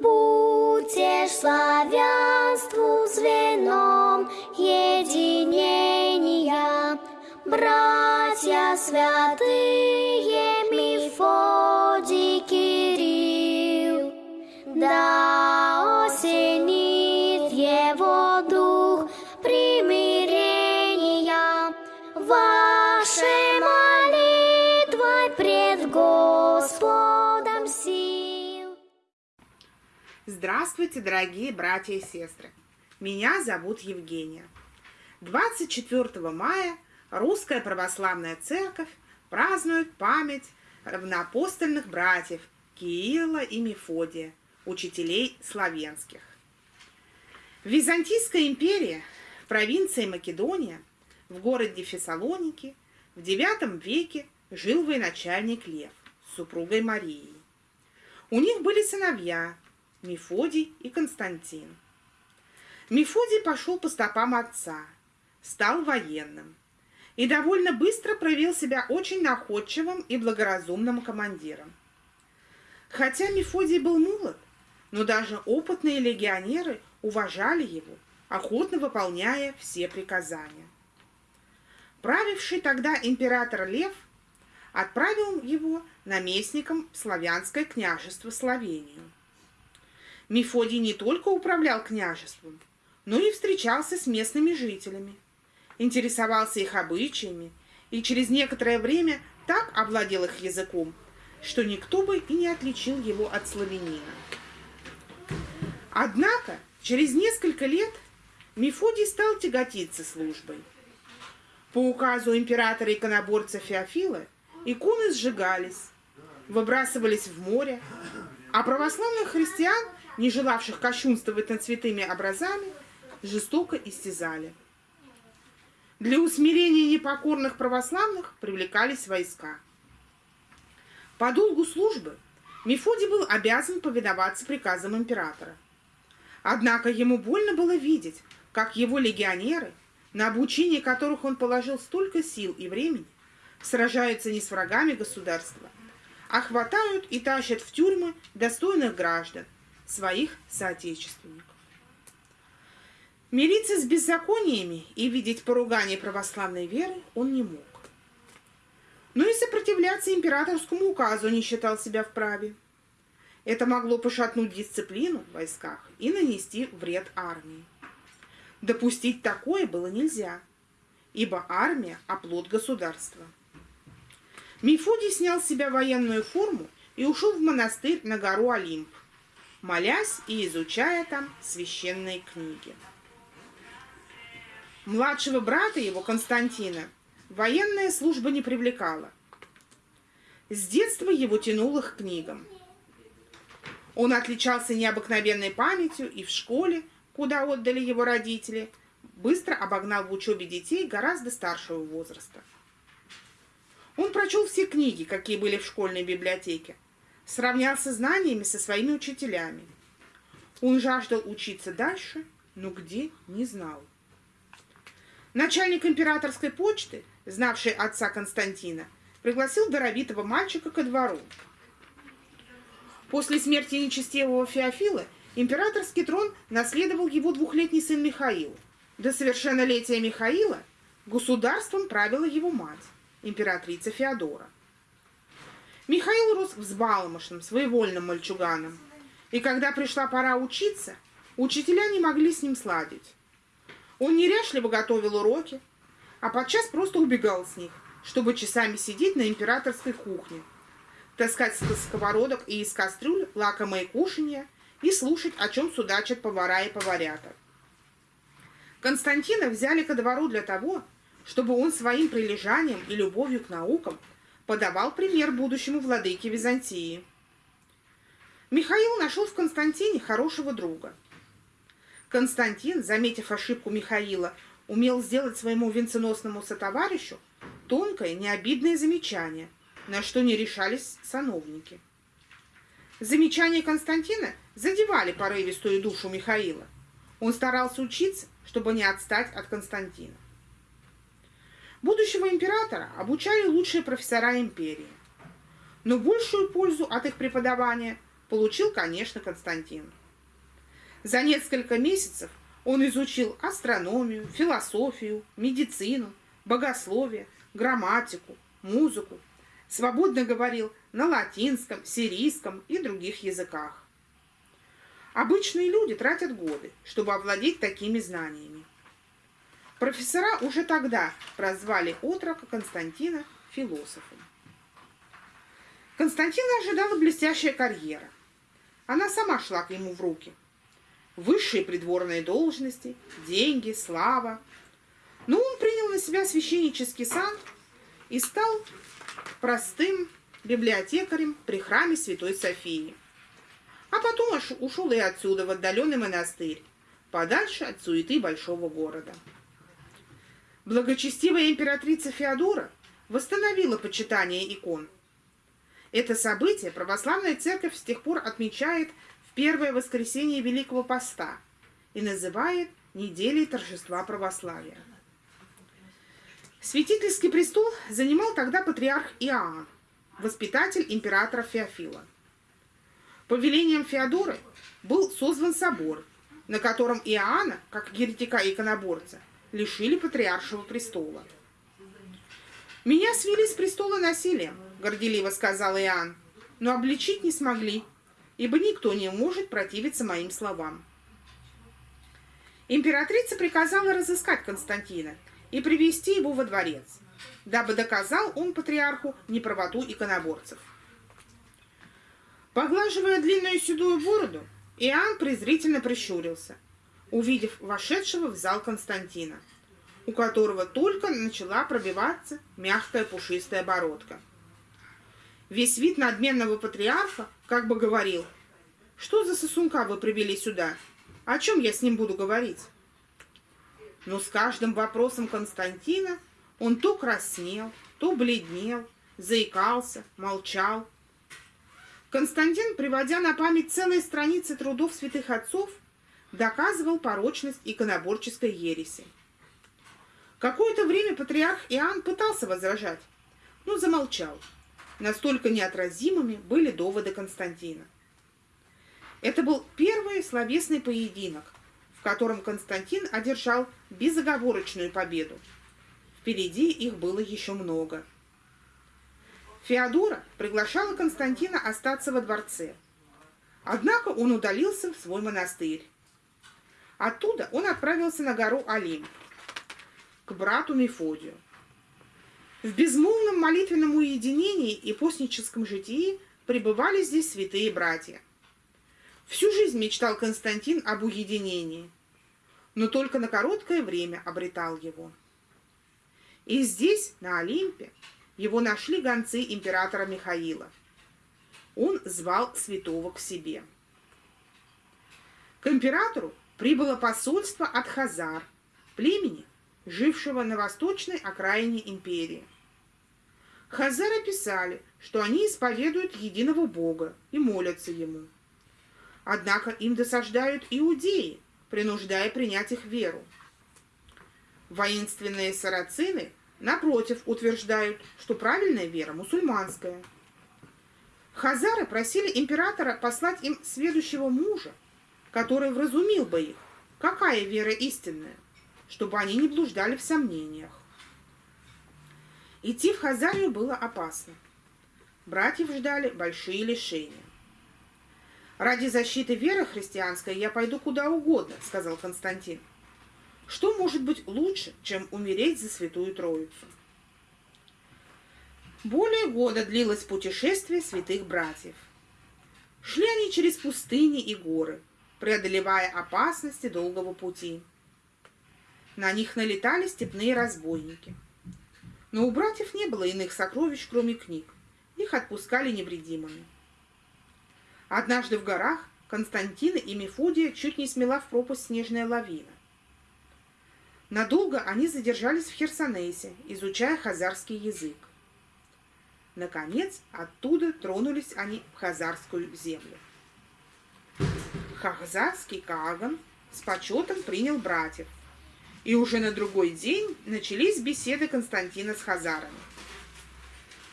Будьте славянству звеном единения, братья святые Мефодий Кирилл, да осенит его дух примирения Здравствуйте, дорогие братья и сестры! Меня зовут Евгения. 24 мая Русская Православная Церковь празднует память равноапостольных братьев Киила и Мефодия, учителей славянских. В Византийской империи, в провинции Македония, в городе Фессалоники в IX веке жил военачальник Лев с супругой Марией. У них были сыновья Мефодий и Константин. Мефодий пошел по стопам отца, стал военным и довольно быстро проявил себя очень находчивым и благоразумным командиром. Хотя Мефодий был молод, но даже опытные легионеры уважали его, охотно выполняя все приказания. Правивший тогда император Лев отправил его наместником в славянское княжество Словению. Мефодий не только управлял княжеством, но и встречался с местными жителями, интересовался их обычаями и через некоторое время так овладел их языком, что никто бы и не отличил его от славянина. Однако через несколько лет Мефодий стал тяготиться службой. По указу императора-иконоборца Феофила иконы сжигались, выбрасывались в море, а православных христиан, не желавших кощунствовать над святыми образами, жестоко истязали. Для усмирения непокорных православных привлекались войска. По долгу службы Мефодий был обязан повиноваться приказам императора. Однако ему больно было видеть, как его легионеры, на обучение которых он положил столько сил и времени, сражаются не с врагами государства, а хватают и тащат в тюрьмы достойных граждан, своих соотечественников. Мириться с беззакониями и видеть поругание православной веры он не мог. Но и сопротивляться императорскому указу не считал себя вправе. Это могло пошатнуть дисциплину в войсках и нанести вред армии. Допустить такое было нельзя, ибо армия – оплот государства. Мефодий снял с себя военную форму и ушел в монастырь на гору Олимп, молясь и изучая там священные книги. Младшего брата его, Константина, военная служба не привлекала. С детства его тянуло к книгам. Он отличался необыкновенной памятью и в школе, куда отдали его родители, быстро обогнал в учебе детей гораздо старшего возраста. Он прочел все книги, какие были в школьной библиотеке, сравнялся знаниями со своими учителями. Он жаждал учиться дальше, но где – не знал. Начальник императорской почты, знавший отца Константина, пригласил даровитого мальчика ко двору. После смерти нечестивого Феофила – Императорский трон наследовал его двухлетний сын Михаил. До совершеннолетия Михаила государством правила его мать, императрица Феодора. Михаил рос взбалмошным, своевольным мальчуганом, и когда пришла пора учиться, учителя не могли с ним сладить. Он неряшливо готовил уроки, а подчас просто убегал с них, чтобы часами сидеть на императорской кухне, таскать с сковородок и из кастрюль лакомые кушанья и слушать, о чем судачат повара и поварята. Константина взяли ко двору для того, чтобы он своим прилежанием и любовью к наукам подавал пример будущему владыке Византии. Михаил нашел в Константине хорошего друга. Константин, заметив ошибку Михаила, умел сделать своему венценосному сотоварищу тонкое, необидное замечание, на что не решались сановники. Замечания Константина задевали порывистую душу Михаила. Он старался учиться, чтобы не отстать от Константина. Будущего императора обучали лучшие профессора империи. Но большую пользу от их преподавания получил, конечно, Константин. За несколько месяцев он изучил астрономию, философию, медицину, богословие, грамматику, музыку, свободно говорил на латинском, сирийском и других языках. Обычные люди тратят годы, чтобы овладеть такими знаниями. Профессора уже тогда прозвали отрока Константина философом. Константина ожидала блестящая карьера. Она сама шла к нему в руки. Высшие придворные должности, деньги, слава. Но он принял на себя священнический сан и стал простым библиотекарем при храме Святой Софии. А потом ушел и отсюда, в отдаленный монастырь, подальше от суеты большого города. Благочестивая императрица Феодора восстановила почитание икон. Это событие православная церковь с тех пор отмечает в первое воскресенье Великого Поста и называет неделей торжества православия. Святительский престол занимал тогда патриарх Иоанн, воспитатель императора Феофила. По велениям Феодоры был созван собор, на котором Иоанна, как еретика и иконоборца, лишили патриаршего престола. «Меня свели с престола насилием», — горделиво сказал Иоанн, «но обличить не смогли, ибо никто не может противиться моим словам». Императрица приказала разыскать Константина и привести его во дворец, дабы доказал он патриарху неправоту иконоборцев. Поглаживая длинную седую бороду, Иоанн презрительно прищурился, увидев вошедшего в зал Константина, у которого только начала пробиваться мягкая пушистая бородка. Весь вид надменного патриарха как бы говорил, «Что за сосунка вы привели сюда? О чем я с ним буду говорить?» Но с каждым вопросом Константина он то краснел, то бледнел, заикался, молчал. Константин, приводя на память целые страницы трудов святых отцов, доказывал порочность иконоборческой ереси. Какое-то время патриарх Иоанн пытался возражать, но замолчал. Настолько неотразимыми были доводы Константина. Это был первый словесный поединок, в котором Константин одержал безоговорочную победу. Впереди их было еще много. Феодора приглашала Константина остаться во дворце. Однако он удалился в свой монастырь. Оттуда он отправился на гору Олимп, к брату Мефодию. В безмолвном молитвенном уединении и постническом житии пребывали здесь святые братья. Всю жизнь мечтал Константин об уединении, но только на короткое время обретал его. И здесь, на Олимпе, его нашли гонцы императора Михаила. Он звал святого к себе. К императору прибыло посольство от Хазар, племени, жившего на восточной окраине империи. Хазары писали, что они исповедуют единого Бога и молятся Ему – Однако им досаждают иудеи, принуждая принять их веру. Воинственные сарацины, напротив, утверждают, что правильная вера мусульманская. Хазары просили императора послать им следующего мужа, который вразумил бы их, какая вера истинная, чтобы они не блуждали в сомнениях. Идти в Хазарию было опасно. Братьев ждали большие лишения. «Ради защиты веры христианской я пойду куда угодно», — сказал Константин. «Что может быть лучше, чем умереть за Святую Троицу?» Более года длилось путешествие святых братьев. Шли они через пустыни и горы, преодолевая опасности долгого пути. На них налетали степные разбойники. Но у братьев не было иных сокровищ, кроме книг. Их отпускали невредимыми. Однажды в горах Константина и Мефодия чуть не смела в пропасть снежная лавина. Надолго они задержались в Херсонесе, изучая хазарский язык. Наконец, оттуда тронулись они в хазарскую землю. Хазарский Каган с почетом принял братьев, и уже на другой день начались беседы Константина с хазарами.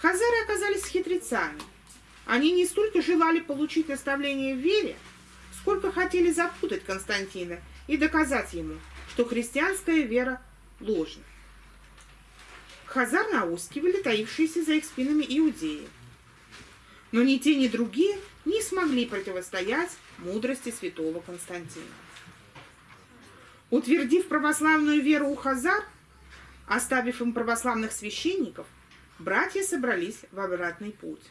Хазары оказались хитрецами – Они не столько желали получить наставление в вере, сколько хотели запутать Константина и доказать ему, что христианская вера ложна. Хазар наускивали таившиеся за их спинами иудеи. Но ни те, ни другие не смогли противостоять мудрости святого Константина. Утвердив православную веру у хазар, оставив им православных священников, братья собрались в обратный путь.